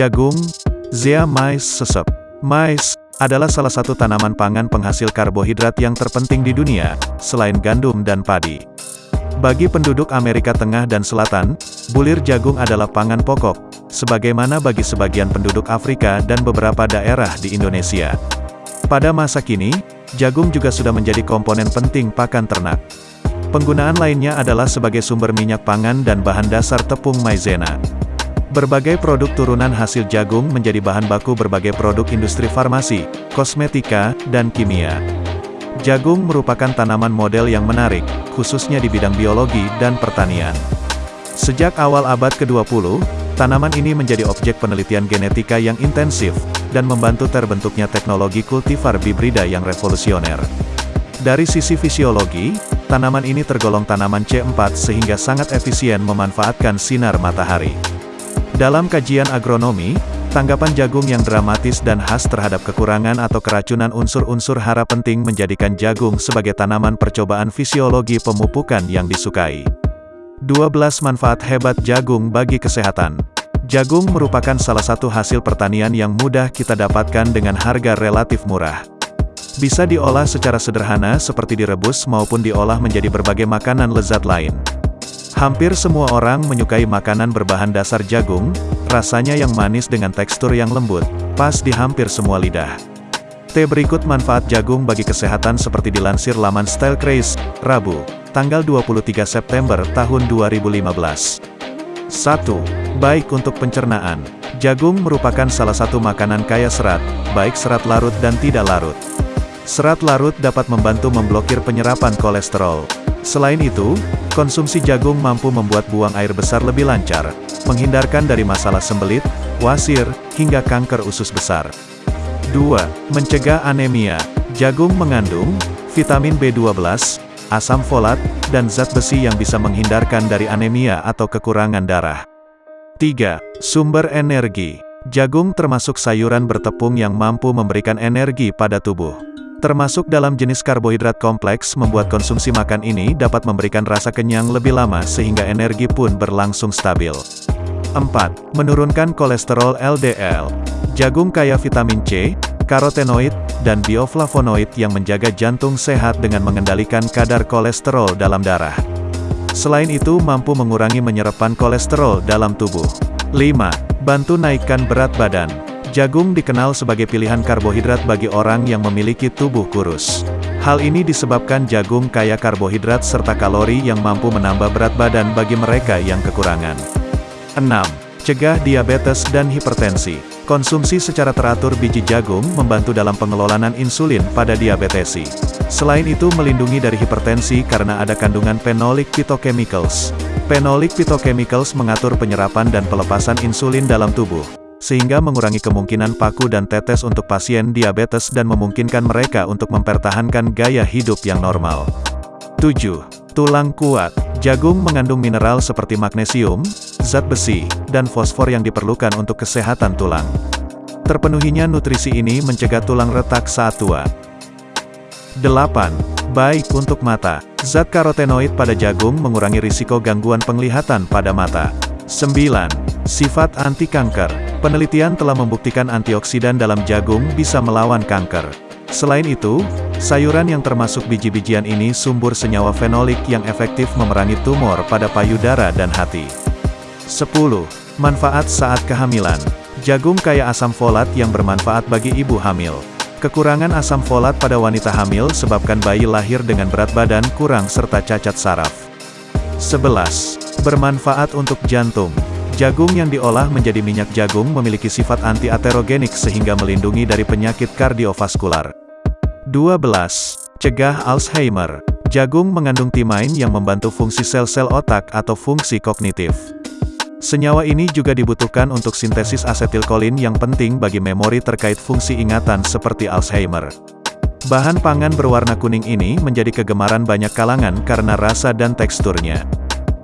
Jagung, Zea mais sesep. Mais, adalah salah satu tanaman pangan penghasil karbohidrat yang terpenting di dunia, selain gandum dan padi. Bagi penduduk Amerika Tengah dan Selatan, bulir jagung adalah pangan pokok, sebagaimana bagi sebagian penduduk Afrika dan beberapa daerah di Indonesia. Pada masa kini, jagung juga sudah menjadi komponen penting pakan ternak. Penggunaan lainnya adalah sebagai sumber minyak pangan dan bahan dasar tepung maizena. Berbagai produk turunan hasil jagung menjadi bahan baku berbagai produk industri farmasi, kosmetika, dan kimia. Jagung merupakan tanaman model yang menarik, khususnya di bidang biologi dan pertanian. Sejak awal abad ke-20, tanaman ini menjadi objek penelitian genetika yang intensif, dan membantu terbentuknya teknologi kultivar bibrida yang revolusioner. Dari sisi fisiologi, tanaman ini tergolong tanaman C4 sehingga sangat efisien memanfaatkan sinar matahari. Dalam kajian agronomi, tanggapan jagung yang dramatis dan khas terhadap kekurangan atau keracunan unsur-unsur hara penting menjadikan jagung sebagai tanaman percobaan fisiologi pemupukan yang disukai. 12 manfaat hebat jagung bagi kesehatan. Jagung merupakan salah satu hasil pertanian yang mudah kita dapatkan dengan harga relatif murah. Bisa diolah secara sederhana seperti direbus maupun diolah menjadi berbagai makanan lezat lain. Hampir semua orang menyukai makanan berbahan dasar jagung, rasanya yang manis dengan tekstur yang lembut, pas di hampir semua lidah. T berikut manfaat jagung bagi kesehatan seperti dilansir laman Style Craze, Rabu, tanggal 23 September tahun 2015. 1. Baik untuk pencernaan. Jagung merupakan salah satu makanan kaya serat, baik serat larut dan tidak larut. Serat larut dapat membantu memblokir penyerapan kolesterol. Selain itu, konsumsi jagung mampu membuat buang air besar lebih lancar, menghindarkan dari masalah sembelit, wasir, hingga kanker usus besar. 2. Mencegah anemia. Jagung mengandung vitamin B12, asam folat, dan zat besi yang bisa menghindarkan dari anemia atau kekurangan darah. 3. Sumber energi. Jagung termasuk sayuran bertepung yang mampu memberikan energi pada tubuh. Termasuk dalam jenis karbohidrat kompleks membuat konsumsi makan ini dapat memberikan rasa kenyang lebih lama sehingga energi pun berlangsung stabil. 4. Menurunkan kolesterol LDL. Jagung kaya vitamin C, karotenoid, dan bioflavonoid yang menjaga jantung sehat dengan mengendalikan kadar kolesterol dalam darah. Selain itu mampu mengurangi menyerapan kolesterol dalam tubuh. 5. Bantu naikkan berat badan. Jagung dikenal sebagai pilihan karbohidrat bagi orang yang memiliki tubuh kurus. Hal ini disebabkan jagung kaya karbohidrat serta kalori yang mampu menambah berat badan bagi mereka yang kekurangan. 6. Cegah diabetes dan hipertensi. Konsumsi secara teratur biji jagung membantu dalam pengelolaan insulin pada diabetesi. Selain itu melindungi dari hipertensi karena ada kandungan phenolic phytochemicals. Phenolic phytochemicals mengatur penyerapan dan pelepasan insulin dalam tubuh sehingga mengurangi kemungkinan paku dan tetes untuk pasien diabetes dan memungkinkan mereka untuk mempertahankan gaya hidup yang normal. 7. Tulang kuat. Jagung mengandung mineral seperti magnesium, zat besi, dan fosfor yang diperlukan untuk kesehatan tulang. Terpenuhinya nutrisi ini mencegah tulang retak saat tua. 8. Baik untuk mata. Zat karotenoid pada jagung mengurangi risiko gangguan penglihatan pada mata. 9. Sifat anti kanker. Penelitian telah membuktikan antioksidan dalam jagung bisa melawan kanker. Selain itu, sayuran yang termasuk biji-bijian ini sumber senyawa fenolik yang efektif memerangi tumor pada payudara dan hati. 10. Manfaat saat kehamilan. Jagung kaya asam folat yang bermanfaat bagi ibu hamil. Kekurangan asam folat pada wanita hamil sebabkan bayi lahir dengan berat badan kurang serta cacat saraf. 11. Bermanfaat untuk jantung. Jagung yang diolah menjadi minyak jagung memiliki sifat anti-aterogenik sehingga melindungi dari penyakit kardiovaskular. 12. Cegah Alzheimer. Jagung mengandung timain yang membantu fungsi sel-sel otak atau fungsi kognitif. Senyawa ini juga dibutuhkan untuk sintesis asetilkolin yang penting bagi memori terkait fungsi ingatan seperti Alzheimer. Bahan pangan berwarna kuning ini menjadi kegemaran banyak kalangan karena rasa dan teksturnya.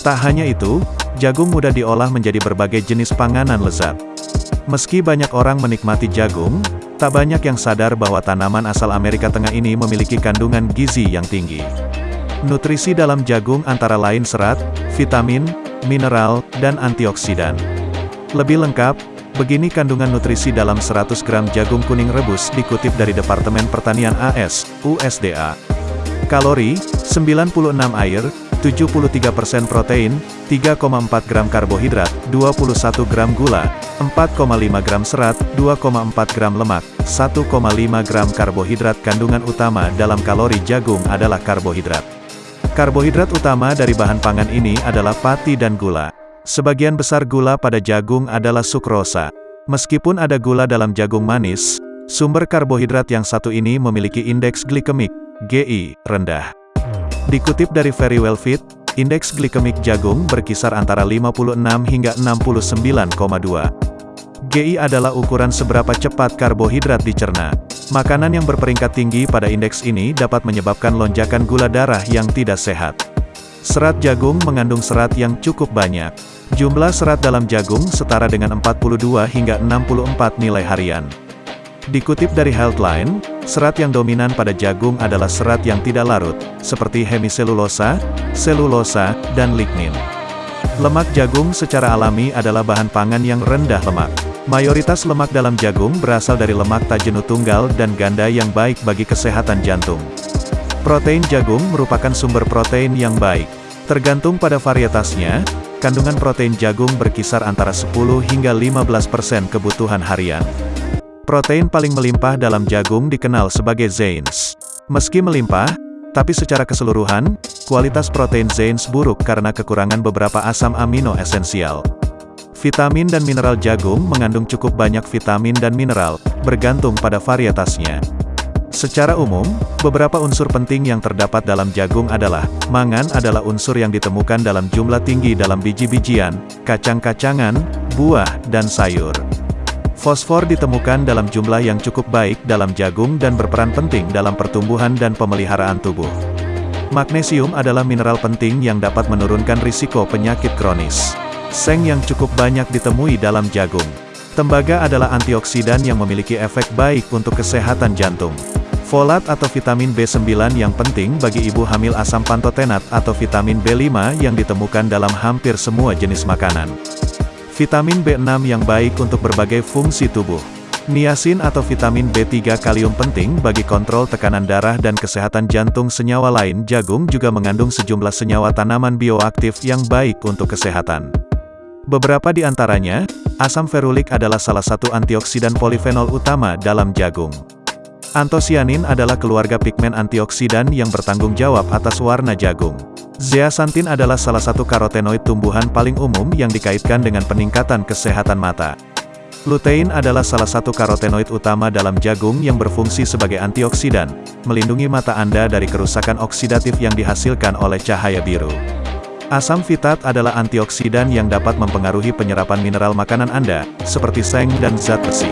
Tak hanya itu, Jagung mudah diolah menjadi berbagai jenis panganan lezat. Meski banyak orang menikmati jagung, tak banyak yang sadar bahwa tanaman asal Amerika Tengah ini memiliki kandungan gizi yang tinggi. Nutrisi dalam jagung antara lain serat, vitamin, mineral, dan antioksidan. Lebih lengkap, Begini kandungan nutrisi dalam 100 gram jagung kuning rebus dikutip dari Departemen Pertanian AS, USDA. Kalori, 96 air, 73% protein, 3,4 gram karbohidrat, 21 gram gula, 4,5 gram serat, 2,4 gram lemak, 1,5 gram karbohidrat kandungan utama dalam kalori jagung adalah karbohidrat. Karbohidrat utama dari bahan pangan ini adalah pati dan gula. Sebagian besar gula pada jagung adalah sukrosa. Meskipun ada gula dalam jagung manis, sumber karbohidrat yang satu ini memiliki indeks glikemik, GI, rendah. Dikutip dari Very Well Fit, indeks glikemik jagung berkisar antara 56 hingga 69,2. GI adalah ukuran seberapa cepat karbohidrat dicerna. Makanan yang berperingkat tinggi pada indeks ini dapat menyebabkan lonjakan gula darah yang tidak sehat. Serat jagung mengandung serat yang cukup banyak. Jumlah serat dalam jagung setara dengan 42 hingga 64 nilai harian. Dikutip dari Healthline, serat yang dominan pada jagung adalah serat yang tidak larut, seperti hemiselulosa, selulosa, dan lignin. Lemak jagung secara alami adalah bahan pangan yang rendah lemak. Mayoritas lemak dalam jagung berasal dari lemak tak jenuh tunggal dan ganda yang baik bagi kesehatan jantung. Protein jagung merupakan sumber protein yang baik. Tergantung pada varietasnya, kandungan protein jagung berkisar antara 10 hingga 15% kebutuhan harian. Protein paling melimpah dalam jagung dikenal sebagai Zains. Meski melimpah, tapi secara keseluruhan, kualitas protein Zains buruk karena kekurangan beberapa asam amino esensial. Vitamin dan mineral jagung mengandung cukup banyak vitamin dan mineral, bergantung pada varietasnya. Secara umum, beberapa unsur penting yang terdapat dalam jagung adalah, mangan adalah unsur yang ditemukan dalam jumlah tinggi dalam biji-bijian, kacang-kacangan, buah, dan sayur. Fosfor ditemukan dalam jumlah yang cukup baik dalam jagung dan berperan penting dalam pertumbuhan dan pemeliharaan tubuh. Magnesium adalah mineral penting yang dapat menurunkan risiko penyakit kronis. Seng yang cukup banyak ditemui dalam jagung. Tembaga adalah antioksidan yang memiliki efek baik untuk kesehatan jantung. Folat atau vitamin B9 yang penting bagi ibu hamil asam pantotenat atau vitamin B5 yang ditemukan dalam hampir semua jenis makanan. Vitamin B6 yang baik untuk berbagai fungsi tubuh. Niacin atau vitamin B3 kalium penting bagi kontrol tekanan darah dan kesehatan jantung senyawa lain jagung juga mengandung sejumlah senyawa tanaman bioaktif yang baik untuk kesehatan. Beberapa di antaranya, asam ferulik adalah salah satu antioksidan polifenol utama dalam jagung. Antosianin adalah keluarga pigmen antioksidan yang bertanggung jawab atas warna jagung. Zeaxanthin adalah salah satu karotenoid tumbuhan paling umum yang dikaitkan dengan peningkatan kesehatan mata. Lutein adalah salah satu karotenoid utama dalam jagung yang berfungsi sebagai antioksidan, melindungi mata Anda dari kerusakan oksidatif yang dihasilkan oleh cahaya biru. Asam fitat adalah antioksidan yang dapat mempengaruhi penyerapan mineral makanan Anda, seperti seng dan zat besi.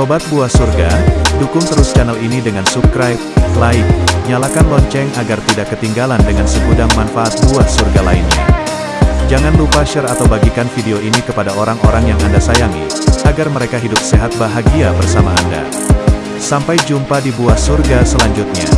Sobat Buah Surga, dukung terus channel ini dengan subscribe, like, nyalakan lonceng agar tidak ketinggalan dengan segudang manfaat buah surga lainnya. Jangan lupa share atau bagikan video ini kepada orang-orang yang Anda sayangi, agar mereka hidup sehat bahagia bersama Anda. Sampai jumpa di buah surga selanjutnya.